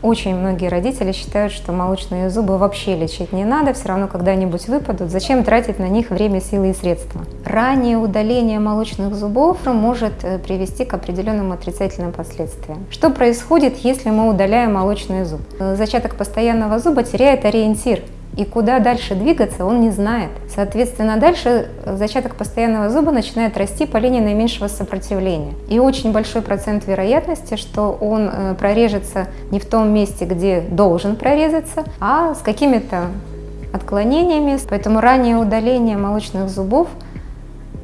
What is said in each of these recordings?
Очень многие родители считают, что молочные зубы вообще лечить не надо, все равно когда-нибудь выпадут. Зачем тратить на них время, силы и средства? Раннее удаление молочных зубов может э, привести к определенным отрицательным последствиям. Что происходит, если мы удаляем молочный зуб? Э, зачаток постоянного зуба теряет ориентир и куда дальше двигаться он не знает. Соответственно, дальше зачаток постоянного зуба начинает расти по линии наименьшего сопротивления. И очень большой процент вероятности, что он э, прорежется не в том месте, где должен прорезаться, а с какими-то отклонениями. Поэтому раннее удаление молочных зубов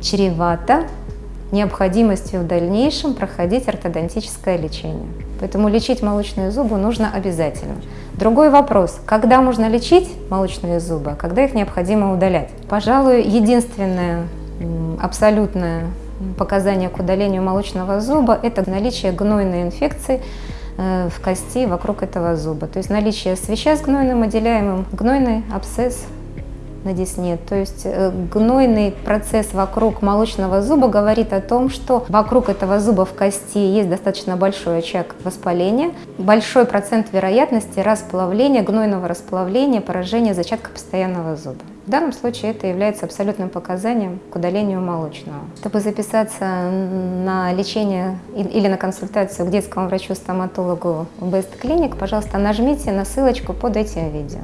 чревато необходимостью в дальнейшем проходить ортодонтическое лечение. Поэтому лечить молочные зубы нужно обязательно. Другой вопрос, когда можно лечить молочные зубы, когда их необходимо удалять? Пожалуй, единственное абсолютное показание к удалению молочного зуба – это наличие гнойной инфекции э, в кости вокруг этого зуба. То есть наличие свеча с гнойным отделяемым, гнойный абсцесс на десне. То есть э, гнойный процесс вокруг молочного зуба говорит о том, что вокруг этого зуба в кости есть достаточно большой очаг воспаления, большой процент вероятности расплавления, гнойного расплавления, поражения зачатка постоянного зуба. В данном случае это является абсолютным показанием к удалению молочного. Чтобы записаться на лечение или на консультацию к детскому врачу-стоматологу в Best Clinic, пожалуйста, нажмите на ссылочку под этим видео.